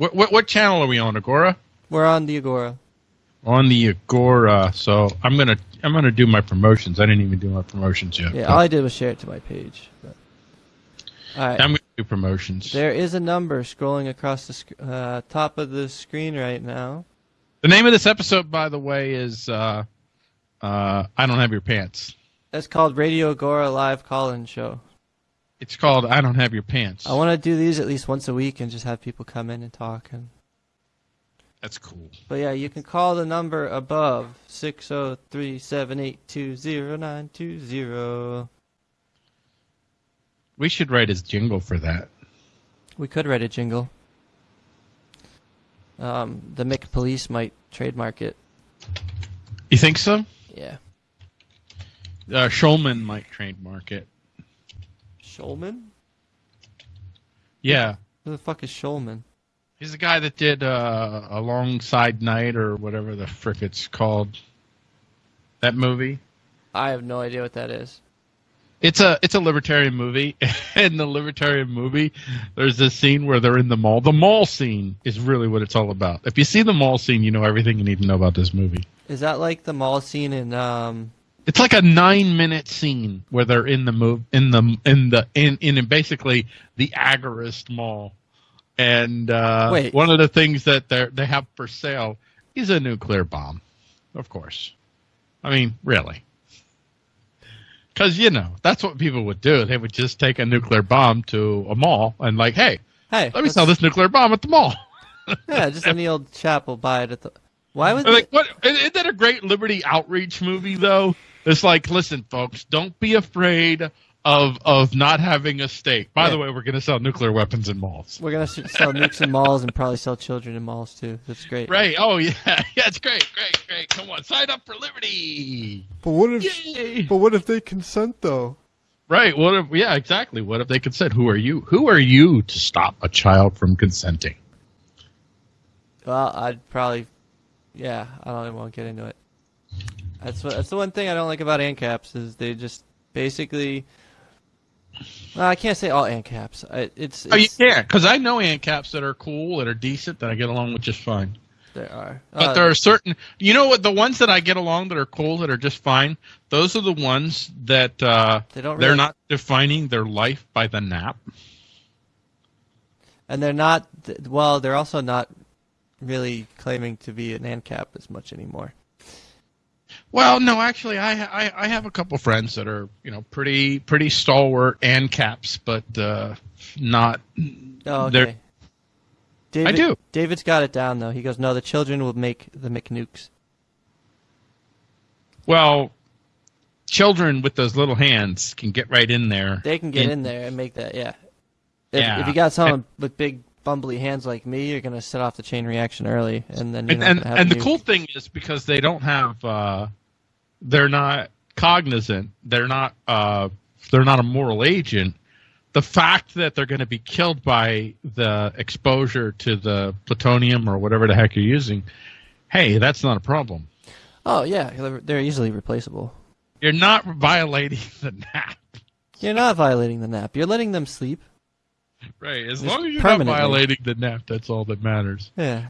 What, what what channel are we on? Agora. We're on the Agora. On the Agora. So I'm gonna I'm gonna do my promotions. I didn't even do my promotions yet. Yeah, but all I did was share it to my page. But. All right. I'm gonna do promotions. There is a number scrolling across the sc- uh, top of the screen right now. The name of this episode, by the way, is uh, uh, I don't have your pants. That's called Radio Agora Live Call-In Show. It's called I don't have your pants. I want to do these at least once a week and just have people come in and talk. And That's cool. but yeah, you can call the number above six zero three seven eight two zero nine two zero. We should write his jingle for that. We could write a jingle. Um, the Mick Police might trademark it. You think so? Yeah. Uh, Schulman might trademark it. Schulman? Yeah. Who the fuck is Schulman? He's the guy that did uh, Alongside Night or whatever the frick it's called. That movie. I have no idea what that is. It's a it's a libertarian movie. in the libertarian movie, there's this scene where they're in the mall. The mall scene is really what it's all about. If you see the mall scene, you know everything you need to know about this movie. Is that like the mall scene in um It's like a nine minute scene where they're in the move in the in the in in basically the agorist mall, and uh, Wait. one of the things that they they have for sale is a nuclear bomb, of course. I mean, really, because you know that's what people would do. They would just take a nuclear bomb to a mall and like, hey, Hey, let me sell this nuclear bomb at the mall. Yeah, just any old chap will buy it at the Why would they... like, what? Isn't that a great liberty outreach movie though? It's like, listen, folks, don't be afraid of of not having a stake. By the way, we're going to sell nuclear weapons in malls. We're gonna sell nukes in malls and probably sell children in malls too. That's great. Right? Oh yeah, yeah, it's great, great, great. Come on, sign up for liberty. But what if? Yay! But what if they consent though? Right? What if? Yeah, exactly. What if they consent? Who are you? Who are you to stop a child from consenting? Well, I'd probably, yeah, I don't even want to get into it. That's what, that's the one thing I don't like about ANCAPs is they just basically. Well, I can't say all ANCAPs. I, it's, Oh, you it's can't, because I know ANCAPs that are cool, that are decent, that I get along with just fine. there are. But Uh, there are certain, you know what? The ones that I get along that are cool, that are just fine. Those are the ones that uh, They don't they're not defining their life by the nap. and they're not. Well, they're also not really claiming to be an ANCAP as much anymore. Well, no, actually, I, I I have a couple friends that are you know pretty pretty stalwart ANCAPs, but uh, not. Oh, okay. David, do. David's got it down though. He goes, "No, the children will make the McNukes." Well, children with those little hands can get right in there. They can get And- in there and make that. Yeah. If, Yeah. if you got someone with big bumbly hands like me, you're gonna set off the chain reaction early, and then and and, and the cool thing is because they don't have uh they're not cognizant they're not uh they're not a moral agent the fact that they're going to be killed by the exposure to the plutonium or whatever the heck you're using hey that's not a problem Oh yeah, they're, they're easily replaceable. you're not violating the nap You're not violating the nap. You're letting them sleep. right as Just long as you're not violating the nap that's all that matters Yeah.